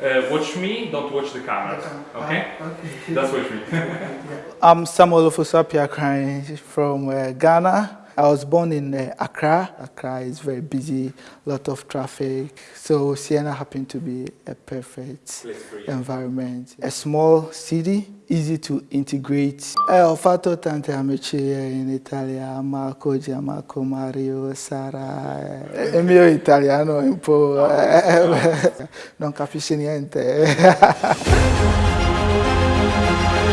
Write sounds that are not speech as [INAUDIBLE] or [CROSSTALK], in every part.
Uh, watch me, don't watch the cameras. Okay? okay. That's watch me. [LAUGHS] I'm Samuel Ofusapia from uh, Ghana. I was born in uh, Accra. Accra is very busy, lot of traffic. So Siena happened to be a perfect environment. A small city, easy to integrate. Eh, ho fatto tante amici in Italia, Marco, Gianmarco, Mario, Sara. Eh, Il mio italiano è un po'... eh, non capisce niente. [LAUGHS]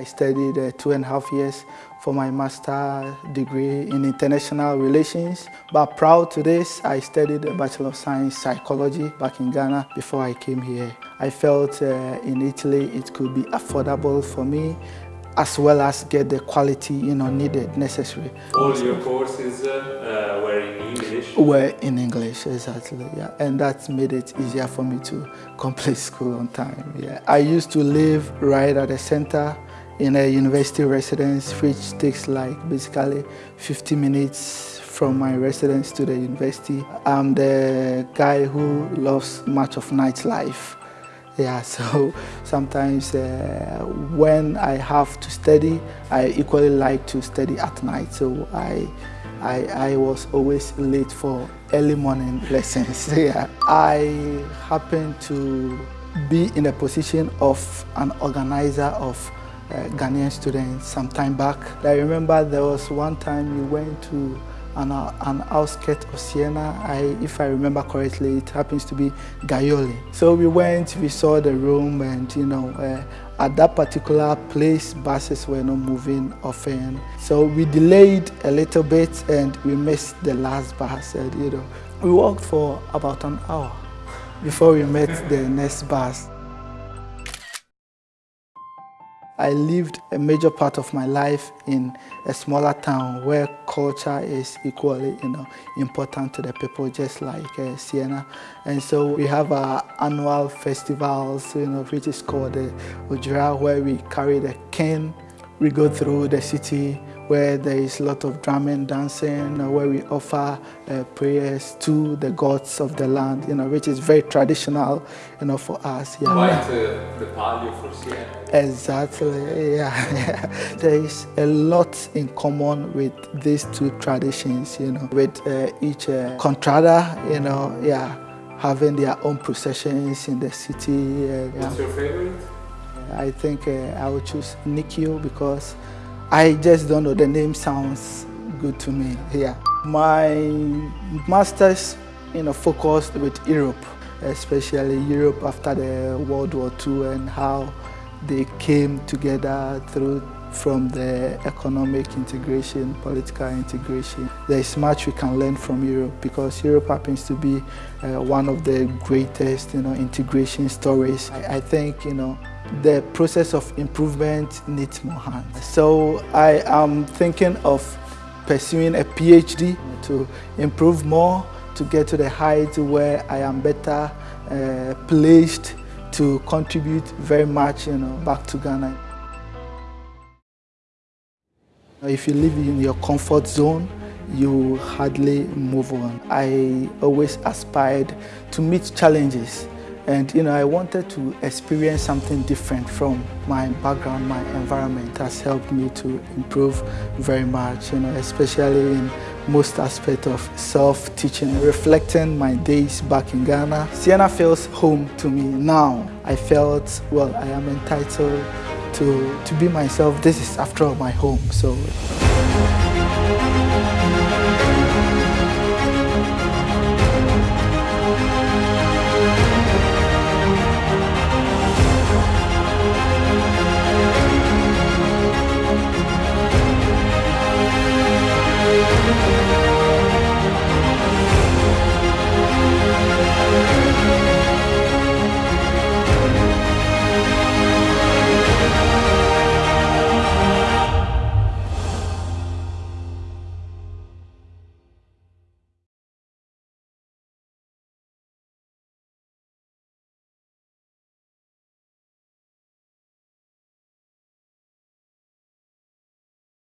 I studied uh, two and a half years for my master degree in international relations. But prior to this, I studied a Bachelor of Science Psychology back in Ghana before I came here. I felt uh, in Italy it could be affordable for me as well as get the quality you know needed necessary all your courses uh, were in english were in english exactly yeah and that made it easier for me to [LAUGHS] complete school on time yeah i used to live right at the center in a university residence, which takes like basically 50 minutes from my residence to the university. I'm the guy who loves much of nightlife. Yeah, [LAUGHS] so sometimes uh, when I have to study, I equally like to study at night. So I, I, I was always late for early morning [LAUGHS] lessons. [LAUGHS] yeah. I happen to be in a position of an organizer of uh, Ghanaian students some time back. I remember there was one time we went to an, an outskirt of Siena. I, if I remember correctly, it happens to be Gaiole. So we went, we saw the room and, you know, uh, at that particular place, buses were not moving often. So we delayed a little bit and we missed the last bus. And, you know, we walked for about an hour before we met the next bus. I lived a major part of my life in a smaller town where culture is equally you know, important to the people, just like uh, Siena. And so we have our annual festivals, you know, which is called the Odwira, where we carry the cane. We go through the city where there is a lot of drumming, dancing, where we offer uh, prayers to the gods of the land, you know, which is very traditional, you know, for us. Yeah. Quite uh, the palio for Siena. Exactly, yeah, [LAUGHS] yeah. There is a lot in common with these two traditions, you know, with uh, each uh, contrada, you know, yeah, having their own processions in the city. Uh, What's your favorite? I think uh, I would choose Nicchio because I just don't know, the name sounds good to me here. My master's you know, focused with Europe, especially Europe after the World War II and how they came together through from the economic integration, political integration. There is much we can learn from Europe because Europe happens to be uh, one of the greatest you know, integration stories. I, I think you know, the process of improvement needs more hands. So I am thinking of pursuing a PhD to improve more, to get to the height where I am better uh, placed to contribute very much you know, back to Ghana. If you live in your comfort zone, you hardly move on. I always aspired to meet challenges and you know, I wanted to experience something different from my background, my environment has helped me to improve very much, you know, especially in most aspects of self-teaching, reflecting my days back in Ghana. Siena feels home to me now. I felt, well, I am entitled to, to be myself. This is, after all, my home. So.